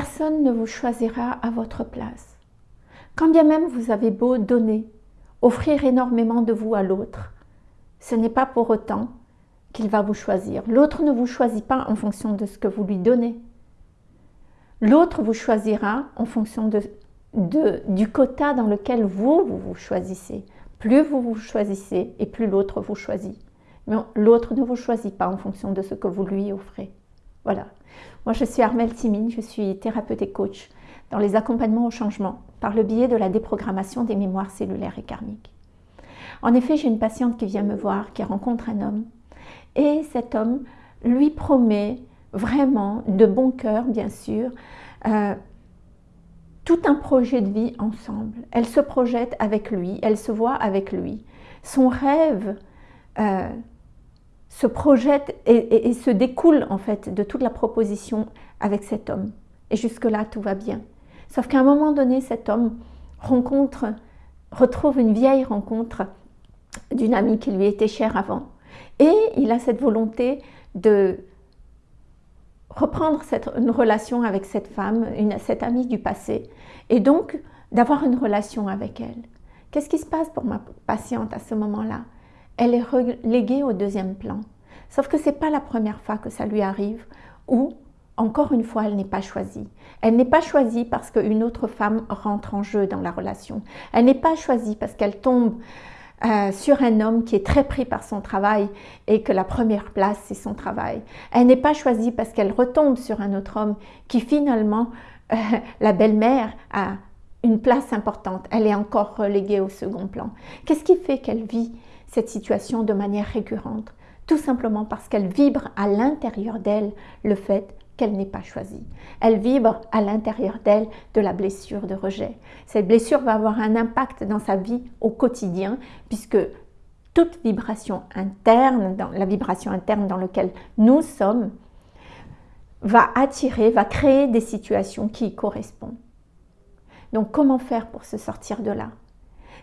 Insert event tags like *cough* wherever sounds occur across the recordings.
Personne ne vous choisira à votre place. Quand bien même vous avez beau donner, offrir énormément de vous à l'autre, ce n'est pas pour autant qu'il va vous choisir. L'autre ne vous choisit pas en fonction de ce que vous lui donnez. L'autre vous choisira en fonction de, du quota dans lequel vous, vous vous choisissez. Plus vous vous choisissez et plus l'autre vous choisit. Mais l'autre ne vous choisit pas en fonction de ce que vous lui offrez. Voilà. Moi, je suis Armelle Timine, je suis thérapeute et coach dans les accompagnements au changement par le biais de la déprogrammation des mémoires cellulaires et karmiques. En effet, j'ai une patiente qui vient me voir, qui rencontre un homme, et cet homme lui promet vraiment, de bon cœur bien sûr, euh, tout un projet de vie ensemble. Elle se projette avec lui, elle se voit avec lui. Son rêve euh, se projette et, se découle en fait de toute la proposition avec cet homme. Et jusque-là, tout va bien. Sauf qu'à un moment donné, cet homme rencontre, retrouve une vieille rencontre d'une amie qui lui était chère avant. Et il a cette volonté de reprendre cette, une relation avec cette femme, une, cette amie du passé, et donc d'avoir une relation avec elle. Qu'est-ce qui se passe pour ma patiente à ce moment-là? Elle est reléguée au deuxième plan. Sauf que ce n'est pas la première fois que ça lui arrive, ou encore une fois, elle n'est pas choisie. Elle n'est pas choisie parce qu'une autre femme rentre en jeu dans la relation. Elle n'est pas choisie parce qu'elle tombe euh, sur un homme qui est très pris par son travail et que la première place, c'est son travail. Elle n'est pas choisie parce qu'elle retombe sur un autre homme qui finalement, euh, *laughs* la belle-mère, a une place importante. Elle est encore reléguée au second plan. Qu'est-ce qui fait qu'elle vit cette situation de manière récurrente Tout simplement parce qu'elle vibre à l'intérieur d'elle le fait qu'elle n'est pas choisie. Elle vibre à l'intérieur d'elle de la blessure de rejet. Cette blessure va avoir un impact dans sa vie au quotidien puisque toute vibration interne, dans la vibration interne dans laquelle nous sommes, va attirer, va créer des situations qui y correspondent. Donc comment faire pour se sortir de là?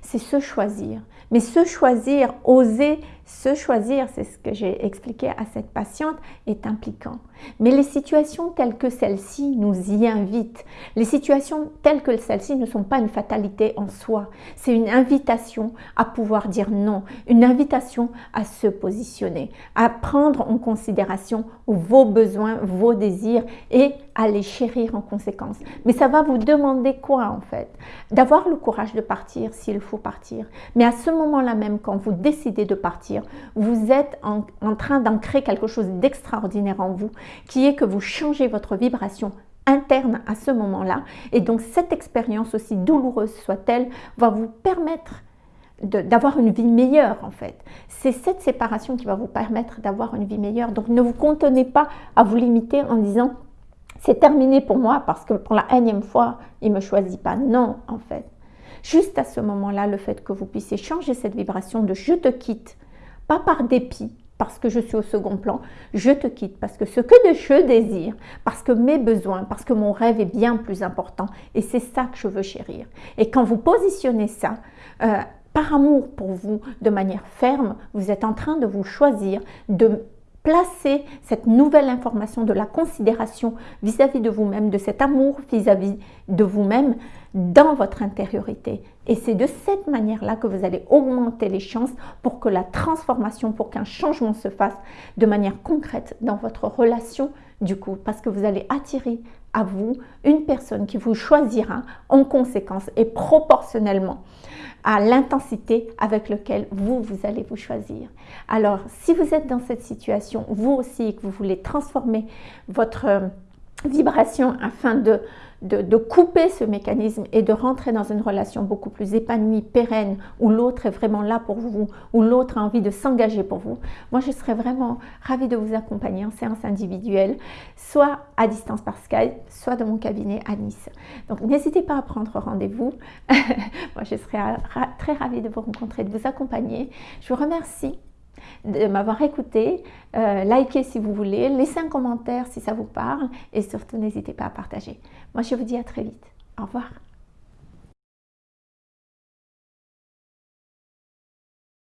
C'est se choisir. Mais se choisir, oser se choisir, c'est ce que j'ai expliqué à cette patiente, est impliquant. Mais les situations telles que celle-ci nous y invitent. Les situations telles que celle-ci ne sont pas une fatalité en soi. C'est une invitation à pouvoir dire non, une invitation à se positionner, à prendre en considération vos besoins, vos désirs et à les chérir en conséquence. Mais ça va vous demander quoi en fait? D'avoir le courage de partir s'il faut partir. Mais à ce moment-là même, quand vous décidez de partir, vous êtes en, en train d'ancrer quelque chose d'extraordinaire en vous qui est que vous changez votre vibration interne à ce moment-là. Et donc cette expérience, aussi douloureuse soit-elle, va vous permettre d'avoir une vie meilleure en fait. C'est cette séparation qui va vous permettre d'avoir une vie meilleure. Donc ne vous contenez pas à vous limiter en disant c'est terminé pour moi parce que pour la énième fois, il ne me choisit pas. Non, en fait. Juste à ce moment-là, le fait que vous puissiez changer cette vibration de je te quitte, pas par dépit, parce que je suis au second plan, je te quitte parce que ce que je désire, parce que mes besoins, parce que mon rêve est bien plus important et c'est ça que je veux chérir. Et quand vous positionnez ça, euh, par amour pour vous, de manière ferme, vous êtes en train de vous choisir, de placer cette nouvelle information de la considération vis-à-vis de vous-même, de cet amour vis-à-vis de vous-même dans votre intériorité. Et c'est de cette manière-là que vous allez augmenter les chances pour que la transformation, pour qu'un changement se fasse de manière concrète dans votre relation du coup, parce que vous allez attirer à vous une personne qui vous choisira en conséquence et proportionnellement à l'intensité avec laquelle vous, allez vous choisir. Alors, si vous êtes dans cette situation, vous aussi, et que vous voulez transformer votre euh, vibration afin de de, couper ce mécanisme et de rentrer dans une relation beaucoup plus épanouie, pérenne, où l'autre est vraiment là pour vous, où l'autre a envie de s'engager pour vous, moi je serais vraiment ravie de vous accompagner en séance individuelle, soit à distance par Skype, soit dans mon cabinet à Nice. Donc n'hésitez pas à prendre rendez-vous. *laughs* moi je serais très ravie de vous rencontrer, de vous accompagner. Je vous remercie de m'avoir écouté. Euh, likez si vous voulez, laissez un commentaire si ça vous parle et surtout n'hésitez pas à partager. Moi je vous dis à très vite. Au revoir.